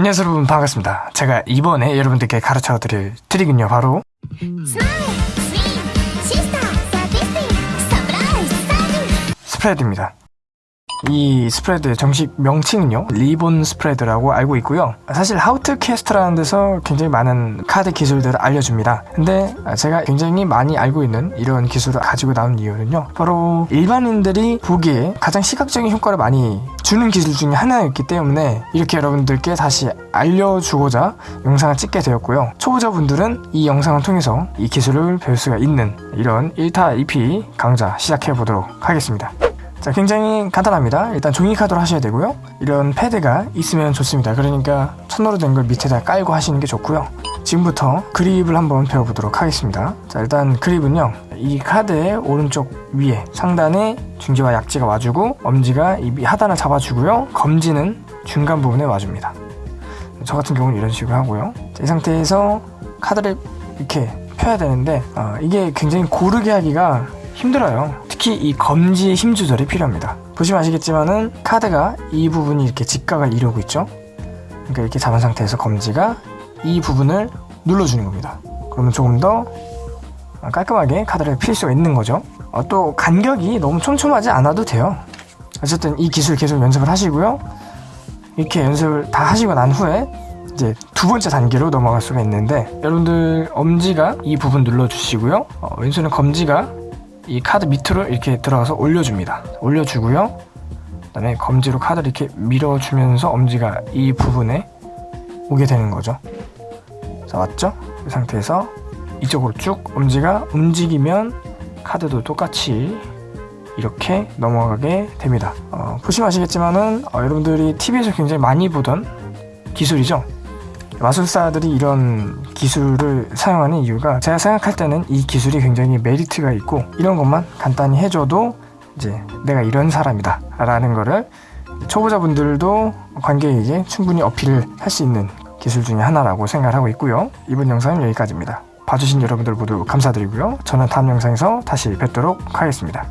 안녕하세요 여러분. 반갑습니다. 제가 이번에 여러분들께 가르쳐 드릴 트릭은요 바로 스프레드입니다 이 스프레드의 정식 명칭은요 리본 스프레드라고 알고 있고요. 사실 하우트캐스트라는 데서 굉장히 많은 카드 기술들을 알려줍니다. 근데 제가 굉장히 많이 알고 있는 이런 기술을 가지고 나온 이유는요 바로 일반인들이 보기에 가장 시각적인 효과를 많이 주는 기술 중에 하나였기 때문에 이렇게 여러분들께 다시 알려주고자 영상을 찍게 되었고요. 초보자분들은 이 영상을 통해서 이 기술을 배울 수가 있는 이런 1타 2피 강좌 시작해 보도록 하겠습니다 자 굉장히 간단합니다. 일단 종이카드로 하셔야 되고요. 이런 패드가 있으면 좋습니다. 그러니까 천으로 된 걸 밑에다 깔고 하시는 게 좋고요. 지금부터 그립을 한번 배워보도록 하겠습니다. 자 일단 그립은요 이 카드의 오른쪽 위에 상단에 중지와 약지가 와주고 엄지가 이 하단을 잡아주고요. 검지는 중간 부분에 와줍니다. 저 같은 경우는 이런 식으로 하고요. 자, 이 상태에서 카드를 이렇게 펴야 되는데 어, 이게 굉장히 고르게 하기가 힘들어요 특히 이 검지의 힘 조절이 필요합니다. 보시면 아시겠지만은 카드가 이 부분이 이렇게 직각을 이루고 있죠? 그러니까 이렇게 잡은 상태에서 검지가 이 부분을 눌러주는 겁니다. 그러면 조금 더 깔끔하게 카드를 필 수가 있는 거죠. 어, 또 간격이 너무 촘촘하지 않아도 돼요. 어쨌든 이 기술 계속 연습을 하시고요. 이렇게 연습을 다 하시고 난 후에 이제 두 번째 단계로 넘어갈 수가 있는데 여러분들 엄지가 이 부분 눌러주시고요. 어, 왼손은 검지가 이 카드 밑으로 이렇게 들어가서 올려줍니다. 올려주고요. 그 다음에 검지로 카드를 이렇게 밀어주면서 엄지가 이 부분에 오게 되는 거죠. 자 맞죠? 이 상태에서 이쪽으로 쭉 엄지가 움직이면 카드도 똑같이 이렇게 넘어가게 됩니다. 어, 보시면 아시겠지만은 어, 여러분들이 TV에서 굉장히 많이 보던 기술이죠 마술사들이 이런 기술을 사용하는 이유가 제가 생각할 때는 이 기술이 굉장히 메리트가 있고 이런 것만 간단히 해줘도 이제 내가 이런 사람이다 라는 거를 초보자분들도 관객에게 충분히 어필을 할 수 있는 기술 중에 하나라고 생각을 하고 있고요. 이번 영상은 여기까지입니다. 봐주신 여러분들 모두 감사드리고요. 저는 다음 영상에서 다시 뵙도록 하겠습니다